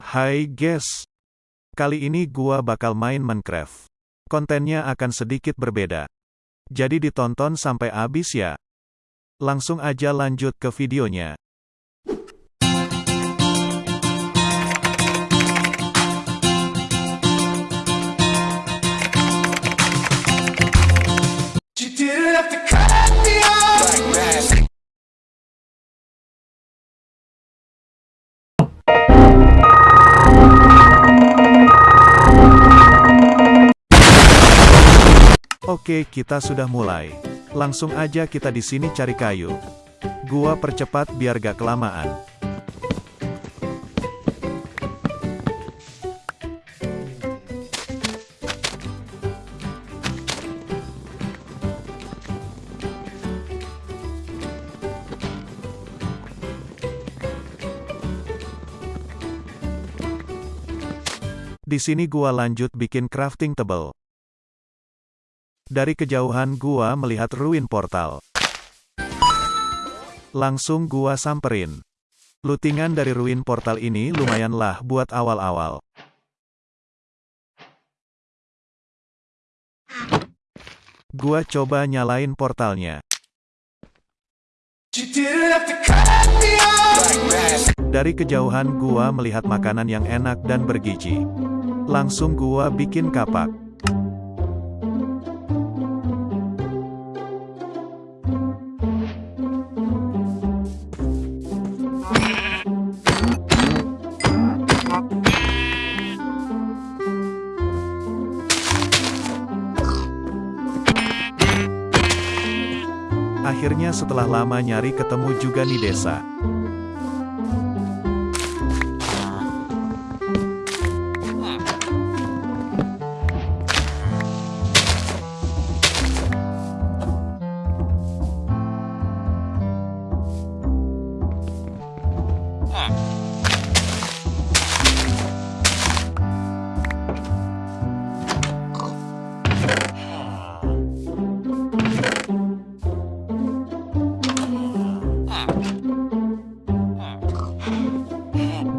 Hai guys. Kali ini gua bakal main Minecraft. Kontennya akan sedikit berbeda. Jadi ditonton sampai habis ya. Langsung aja lanjut ke videonya. Oke, kita sudah mulai. Langsung aja kita di sini cari kayu. Gua percepat biar gak kelamaan. Di sini gua lanjut bikin crafting table. Dari kejauhan gua melihat ruin portal. Langsung gua samperin. Lootingan dari ruin portal ini lumayanlah buat awal-awal. Gua coba nyalain portalnya. Dari kejauhan gua melihat makanan yang enak dan bergizi. Langsung gua bikin kapak. Akhirnya setelah lama nyari ketemu juga nih desa.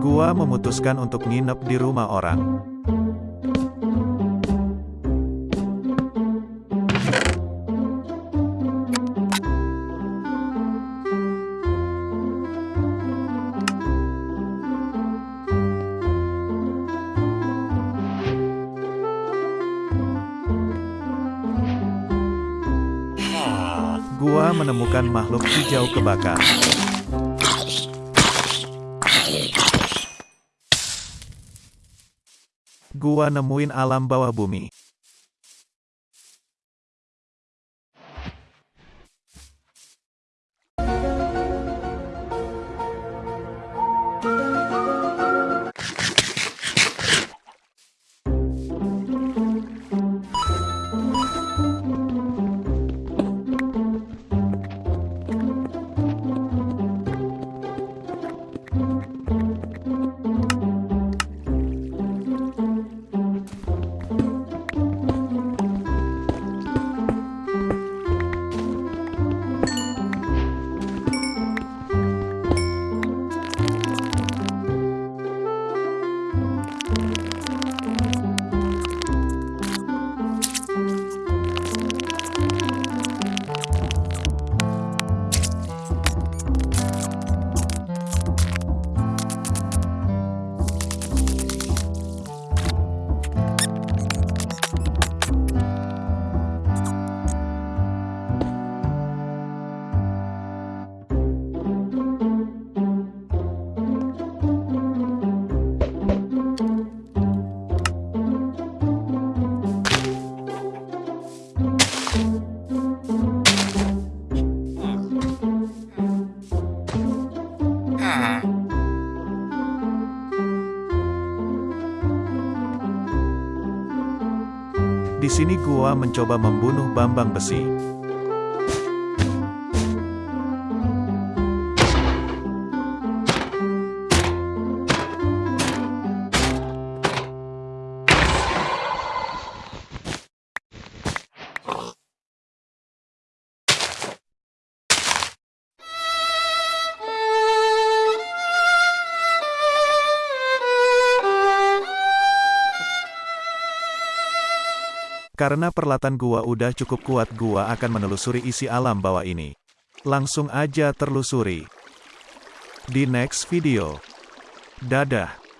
Gua memutuskan untuk nginep di rumah orang. Gua menemukan makhluk hijau kebakar. Gua nemuin alam bawah bumi. Di sini gua mencoba membunuh Bambang Besi. Karena peralatan gua udah cukup kuat gua akan menelusuri isi alam bawah ini. Langsung aja terlusuri. Di next video. Dadah.